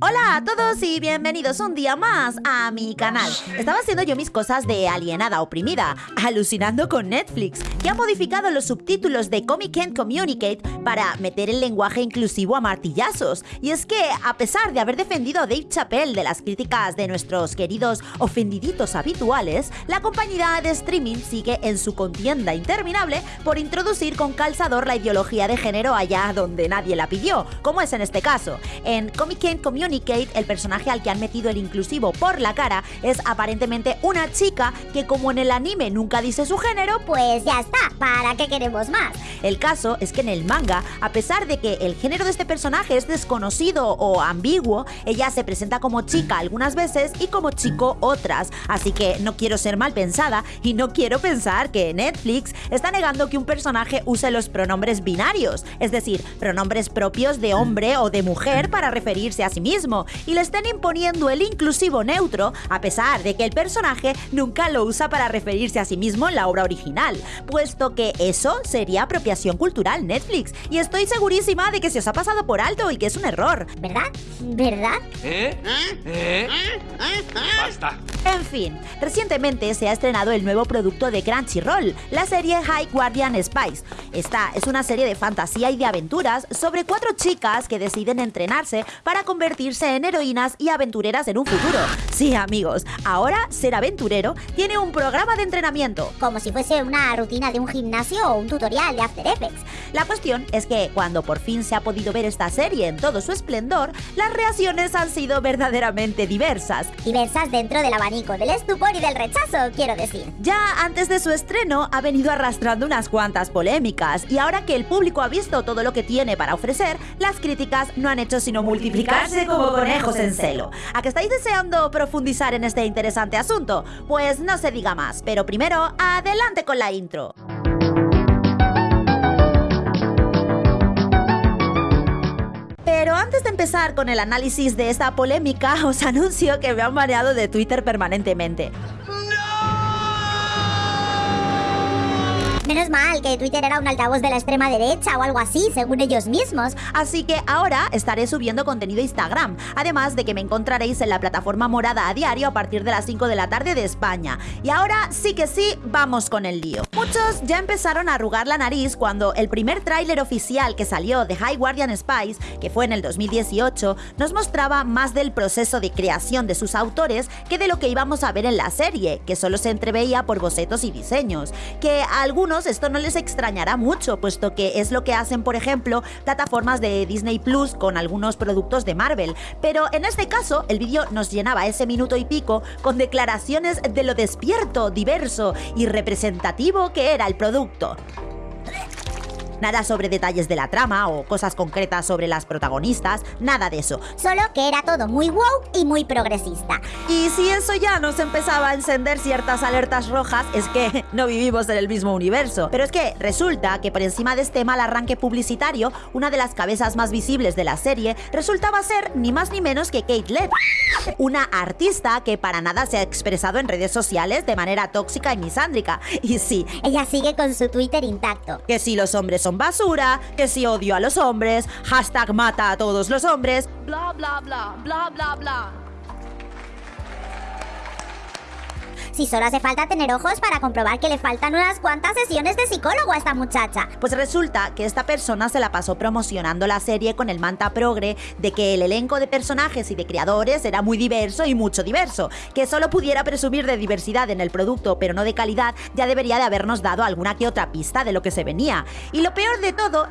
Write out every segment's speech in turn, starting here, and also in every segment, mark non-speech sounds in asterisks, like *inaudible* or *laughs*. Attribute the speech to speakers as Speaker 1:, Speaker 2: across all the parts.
Speaker 1: Hola a todos y bienvenidos un día más a mi canal. Estaba haciendo yo mis cosas de alienada oprimida, alucinando con Netflix, que ha modificado los subtítulos de Comic Can't Communicate para meter el lenguaje inclusivo a martillazos. Y es que, a pesar de haber defendido a Dave Chappelle de las críticas de nuestros queridos ofendiditos habituales, la compañía de streaming sigue en su contienda interminable por introducir con calzador la ideología de género allá donde nadie la pidió, como es en este caso. En Comic Can't Communicate Communicate, el personaje al que han metido el inclusivo por la cara es aparentemente una chica que como en el anime nunca dice su género,
Speaker 2: pues ya está, ¿para qué queremos más?
Speaker 1: El caso es que en el manga, a pesar de que el género de este personaje es desconocido o ambiguo, ella se presenta como chica algunas veces y como chico otras, así que no quiero ser mal pensada y no quiero pensar que Netflix está negando que un personaje use los pronombres binarios, es decir, pronombres propios de hombre o de mujer para referirse a sí mismo y le estén imponiendo el inclusivo neutro a pesar de que el personaje nunca lo usa para referirse a sí mismo en la obra original, puesto que eso sería apropiación cultural Netflix y estoy segurísima de que se os ha pasado por alto y que es un error.
Speaker 2: ¿Verdad? ¿Verdad?
Speaker 3: ¿Eh? ¿Eh? Basta.
Speaker 1: En fin, recientemente se ha estrenado el nuevo producto de Crunchyroll, la serie High Guardian Spice. Esta es una serie de fantasía y de aventuras sobre cuatro chicas que deciden entrenarse para convertirse en heroínas y aventureras en un futuro. Sí, amigos, ahora ser aventurero tiene un programa de entrenamiento.
Speaker 2: Como si fuese una rutina de un gimnasio o un tutorial de After Effects.
Speaker 1: La cuestión es que cuando por fin se ha podido ver esta serie en todo su esplendor, las reacciones han sido verdaderamente diversas.
Speaker 2: Diversas dentro de la del estupor y del rechazo, quiero decir.
Speaker 1: Ya antes de su estreno ha venido arrastrando unas cuantas polémicas y ahora que el público ha visto todo lo que tiene para ofrecer, las críticas no han hecho sino multiplicarse como conejos en celo. ¿A que estáis deseando profundizar en este interesante asunto? Pues no se diga más, pero primero, adelante con la intro. Pero antes de empezar con el análisis de esta polémica, *laughs* os anuncio que me han baneado de Twitter permanentemente.
Speaker 2: Menos mal que Twitter era un altavoz de la extrema derecha o algo así, según ellos mismos.
Speaker 1: Así que ahora estaré subiendo contenido a Instagram, además de que me encontraréis en la plataforma morada a diario a partir de las 5 de la tarde de España. Y ahora sí que sí, vamos con el lío. Muchos ya empezaron a arrugar la nariz cuando el primer tráiler oficial que salió de High Guardian Spice, que fue en el 2018, nos mostraba más del proceso de creación de sus autores que de lo que íbamos a ver en la serie, que solo se entreveía por bocetos y diseños, que algunos esto no les extrañará mucho, puesto que es lo que hacen, por ejemplo, plataformas de Disney Plus con algunos productos de Marvel. Pero en este caso, el vídeo nos llenaba ese minuto y pico con declaraciones de lo despierto, diverso y representativo que era el producto. Nada sobre detalles de la trama o cosas concretas sobre las protagonistas, nada de eso.
Speaker 2: Solo que era todo muy wow y muy progresista.
Speaker 1: Y si eso ya nos empezaba a encender ciertas alertas rojas, es que *laughs* no vivimos en el mismo universo. Pero es que resulta que por encima de este mal arranque publicitario, una de las cabezas más visibles de la serie resultaba ser ni más ni menos que Kate Led, *laughs* una artista que para nada se ha expresado en redes sociales de manera tóxica y misándrica. *laughs* Y sí,
Speaker 2: ella sigue con su Twitter intacto.
Speaker 1: Que si los hombres son basura, que si odio a los hombres, hashtag mata a todos los hombres, bla bla bla, bla bla bla.
Speaker 2: Si solo hace falta tener ojos para comprobar que le faltan unas cuantas sesiones de psicólogo a esta muchacha.
Speaker 1: Pues resulta que esta persona se la pasó promocionando la serie con el manta progre de que el elenco de personajes y de creadores era muy diverso y mucho diverso, que solo pudiera presumir de diversidad en el producto pero no de calidad, ya debería de habernos dado alguna que otra pista de lo que se venía. Y lo peor de todo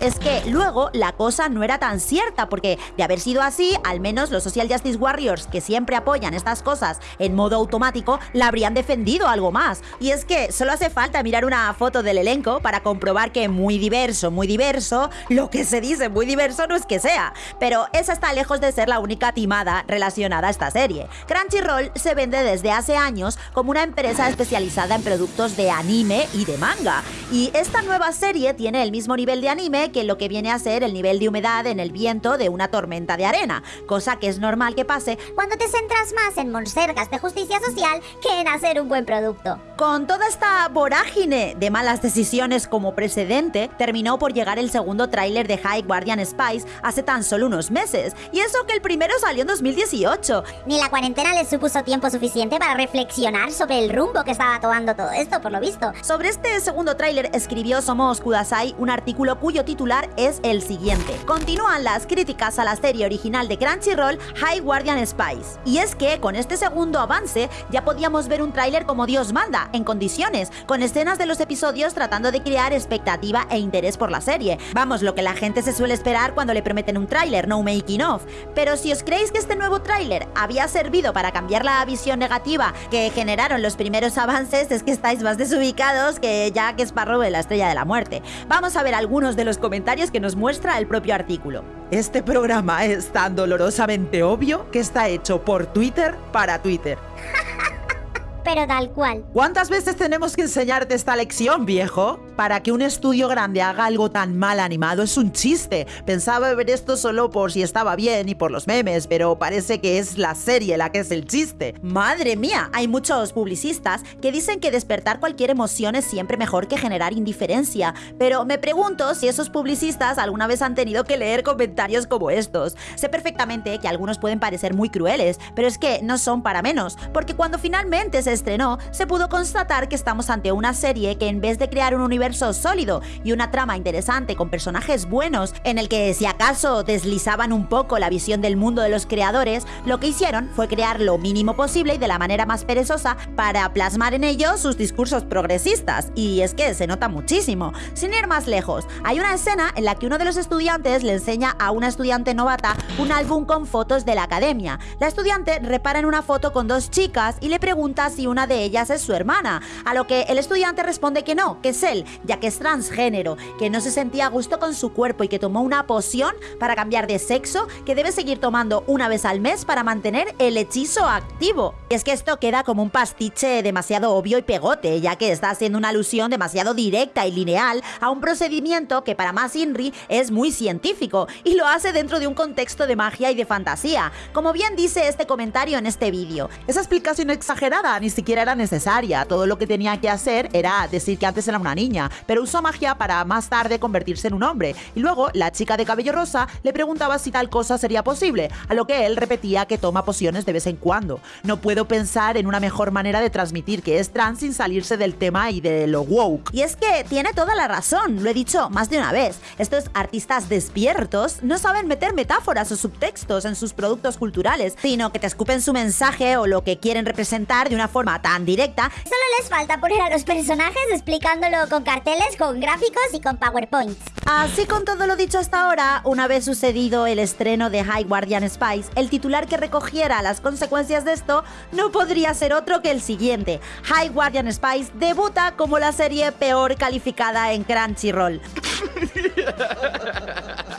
Speaker 1: es que luego la cosa no era tan cierta, porque de haber sido así, al menos los Social Justice Warriors, que siempre apoyan estas cosas en modo automático, la habrían defendido algo más. Y es que solo hace falta mirar una foto del elenco para comprobar que muy diverso, muy diverso, lo que se dice muy diverso no es que sea. Pero esa está lejos de ser la única timada relacionada a esta serie. Crunchyroll se vende desde hace años como una empresa especializada en productos de anime y de manga. Y esta nueva serie tiene el mismo nivel de anime que lo que viene a ser el nivel de humedad en el viento de una tormenta de arena, cosa que es normal que pase
Speaker 2: cuando te centras más en monsergas de justicia social que en hacer un buen producto.
Speaker 1: Con toda esta vorágine de malas decisiones como precedente, terminó por llegar el segundo tráiler de High Guardian Spice hace tan solo unos meses, y eso que el primero salió en 2018.
Speaker 2: Ni la cuarentena les supuso tiempo suficiente para reflexionar sobre el rumbo que estaba tomando todo esto, por lo visto.
Speaker 1: Sobre este segundo tráiler escribió Somos Kudasai un artículo cuyo titular es el siguiente. Continúan las críticas a la serie original de Crunchyroll, High Guardian Spice. Y es que con este segundo ya podíamos ver un tráiler como Dios manda, en condiciones, con escenas de los episodios tratando de crear expectativa e interés por la serie. Vamos, lo que la gente se suele esperar cuando le prometen un tráiler, no making of. Pero si os creéis que este nuevo tráiler había servido para cambiar la visión negativa que generaron los primeros avances, es que estáis más desubicados que Jack Sparrow de la Estrella de la Muerte. Vamos a ver algunos de los comentarios que nos muestra el propio artículo.
Speaker 4: Este programa es tan dolorosamente obvio que está hecho por Twitter para Twitter.
Speaker 2: Pero tal cual.
Speaker 4: ¿Cuántas veces tenemos que enseñarte esta lección, viejo? Para que un estudio grande haga algo tan mal animado es un chiste. Pensaba ver esto solo por si estaba bien y por los memes, pero parece que es la serie la que es el chiste.
Speaker 1: Madre mía, hay muchos publicistas que dicen que despertar cualquier emoción es siempre mejor que generar indiferencia, pero me pregunto si esos publicistas alguna vez han tenido que leer comentarios como estos. Sé perfectamente que algunos pueden parecer muy crueles, pero es que no son para menos, porque cuando finalmente se estrenó, se pudo constatar que estamos ante una serie que en vez de crear un universo sólido y una trama interesante con personajes buenos, en el que si acaso deslizaban un poco la visión del mundo de los creadores, lo que hicieron fue crear lo mínimo posible y de la manera más perezosa para plasmar en ello sus discursos progresistas. Y es que se nota muchísimo. Sin ir más lejos, hay una escena en la que uno de los estudiantes le enseña a una estudiante novata un álbum con fotos de la academia. La estudiante repara en una foto con dos chicas y le pregunta si una de ellas es su hermana, a lo que el estudiante responde que no, que es él, ya que es transgénero, que no se sentía a gusto con su cuerpo y que tomó una poción para cambiar de sexo que debe seguir tomando una vez al mes para mantener el hechizo activo. Y es que esto queda como un pastiche demasiado obvio y pegote, ya que está haciendo una alusión demasiado directa y lineal a un procedimiento que para más Inri es muy científico y lo hace dentro de un contexto de magia y de fantasía, como bien dice este comentario en este vídeo.
Speaker 4: Esa explicación exagerada ni siquiera era necesaria. Todo lo que tenía que hacer era decir que antes era una niña, pero usó magia para más tarde convertirse en un hombre. Y luego la chica de cabello rosa le preguntaba si tal cosa sería posible, a lo que él repetía que toma pociones de vez en cuando. No puedo pensar en una mejor manera de transmitir que es trans sin salirse del tema y de lo woke.
Speaker 1: Y es que tiene toda la razón, lo he dicho más de una vez. Estos artistas despiertos no saben meter metáforas o subtextos en sus productos culturales, sino que te escupen su mensaje o lo que quieren representar de una forma tan directa.
Speaker 2: Solo les falta poner a los personajes explicándolo con carteles, con gráficos y con PowerPoints.
Speaker 1: Así con todo lo dicho hasta ahora, una vez sucedido el estreno de High Guardian Spice, el titular que recogiera las consecuencias de esto no podría ser otro que el siguiente. High Guardian Spice debuta como la serie peor calificada en Crunchyroll. *laughs*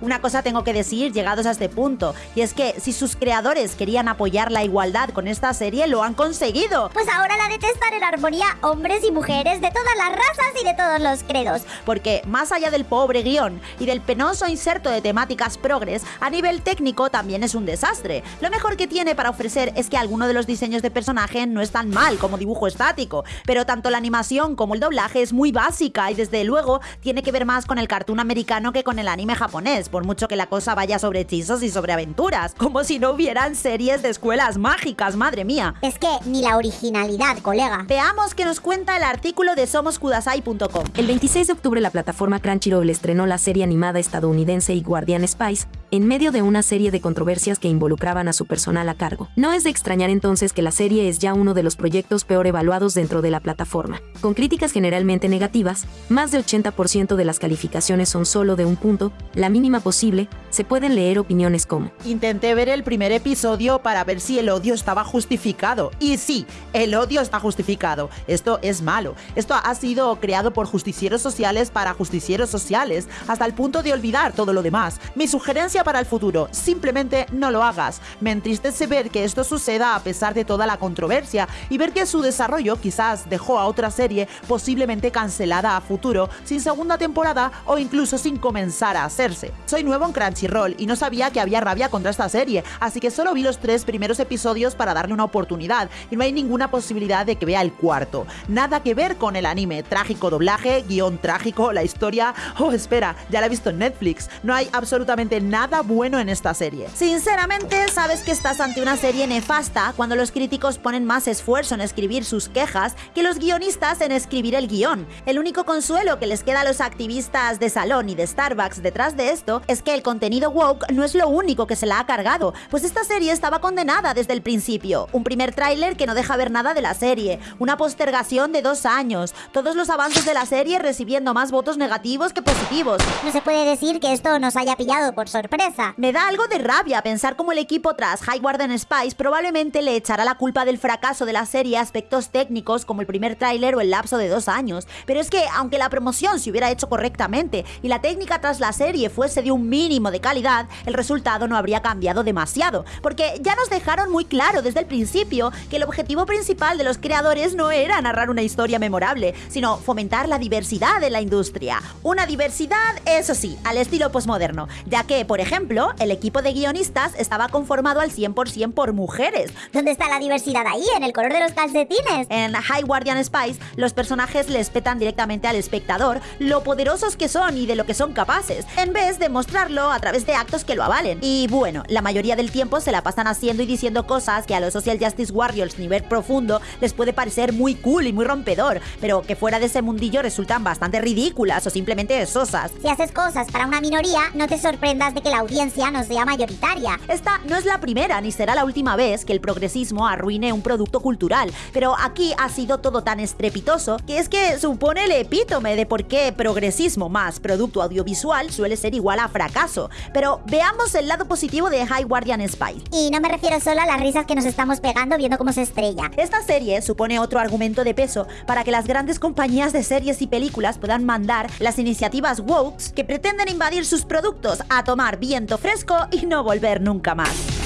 Speaker 1: Una cosa tengo que decir llegados a este punto, y es que si sus creadores querían apoyar la igualdad con esta serie, lo han conseguido.
Speaker 2: Pues ahora la detestan en armonía hombres y mujeres de todas las razas y de todos los credos.
Speaker 1: Porque más allá del pobre guion y del penoso inserto de temáticas progres, a nivel técnico también es un desastre. Lo mejor que tiene para ofrecer es que alguno de los diseños de personaje no es tan mal como dibujo estático, pero tanto la animación como el doblaje es muy básica y desde luego tiene que ver más con el cartoon americano que con el anime japonés por mucho que la cosa vaya sobre hechizos y sobre aventuras, como si no hubieran series de escuelas mágicas, madre mía.
Speaker 2: Es que ni la originalidad, colega.
Speaker 1: Veamos qué nos cuenta el artículo de somoskudasai.com.
Speaker 5: El 26 de octubre la plataforma Crunchyroll estrenó la serie animada estadounidense y Guardian Spice, en medio de una serie de controversias que involucraban a su personal a cargo. No es de extrañar entonces que la serie es ya uno de los proyectos peor evaluados dentro de la plataforma. Con críticas generalmente negativas, más de 80% de las calificaciones son solo de un punto, la mínima posible, se pueden leer opiniones como
Speaker 4: Intenté ver el primer episodio para ver si el odio estaba justificado. Y sí, el odio está justificado. Esto es malo. Esto ha sido creado por justicieros sociales para justicieros sociales, hasta el punto de olvidar todo lo demás. Mi sugerencia para el futuro, simplemente no lo hagas. Me entristece ver que esto suceda a pesar de toda la controversia y ver que su desarrollo quizás dejó a otra serie posiblemente cancelada a futuro, sin segunda temporada o incluso sin comenzar a hacerse. Soy nuevo en Crunchyroll Crunchyroll y no sabía que había rabia contra esta serie, así que solo vi los tres primeros episodios para darle una oportunidad y no hay ninguna posibilidad de que vea el cuarto. Nada que ver con el anime, trágico doblaje, guion trágico, la historia... Oh, espera, ya la he visto en Netflix. No hay absolutamente nada bueno en esta serie.
Speaker 1: Sinceramente, sabes que estás ante una serie nefasta cuando los críticos ponen más esfuerzo en escribir sus quejas que los guionistas en escribir el guion. El único consuelo que les queda a los activistas de salón y de Starbucks detrás de esto es que el contenido woke no es lo único que se la ha cargado, pues esta serie estaba condenada desde el principio. Un primer tráiler que no deja ver nada de la serie, una postergación de dos años, todos los avances de la serie recibiendo más votos negativos que positivos.
Speaker 2: No se puede decir que esto nos haya pillado por sorpresa.
Speaker 1: Me da algo de rabia pensar cómo el equipo tras High Warden Spice probablemente le echará la culpa del fracaso de la serie a aspectos técnicos como el primer tráiler o el lapso de dos años. Pero es que, aunque la promoción se hubiera hecho correctamente y la técnica tras la serie fuese de un mínimo de calidad, el resultado no habría cambiado demasiado, porque ya nos dejaron muy claro desde el principio que el objetivo principal de los creadores no era narrar una historia memorable, sino fomentar la diversidad en la industria. Una diversidad, eso sí, al estilo postmoderno, ya que, por ejemplo, el equipo de guionistas estaba conformado al 100% por mujeres.
Speaker 2: ¿Dónde está la diversidad ahí? ¿En el color de los calcetines?
Speaker 1: En High Guardian Spice, los personajes les petan directamente al espectador lo poderosos que son y de lo que son capaces, en vez de mostrarlo a través de actos que lo avalen. Y bueno, la mayoría del tiempo se la pasan haciendo y diciendo cosas que a los Social Justice Warriors nivel profundo les puede parecer muy cool y muy rompedor, pero que fuera de ese mundillo resultan bastante ridículas o simplemente sosas.
Speaker 2: Si haces cosas para una minoría, no te sorprendas de que la audiencia no sea mayoritaria.
Speaker 1: Esta no es la primera ni será la última vez que el progresismo arruine un producto cultural, pero aquí ha sido todo tan estrepitoso que es que supone el epítome de por qué progresismo más producto audiovisual suele ser igual a fracaso. Pero veamos el lado positivo de High Guardian Spy.
Speaker 2: Y no me refiero solo a las risas que nos estamos pegando viendo cómo se estrella.
Speaker 1: Esta serie supone otro argumento de peso para que las grandes compañías de series y películas puedan mandar las iniciativas woke que pretenden invadir sus productos a tomar viento fresco y no volver nunca más.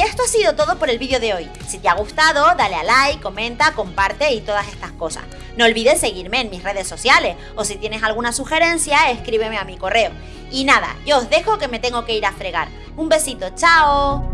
Speaker 1: Y esto ha sido todo por el vídeo de hoy. Si te ha gustado, dale a like, comenta, comparte y todas estas cosas. No olvides seguirme en mis redes sociales o si tienes alguna sugerencia, escríbeme a mi correo. Y nada, yo os dejo que me tengo que ir a fregar. Un besito, chao.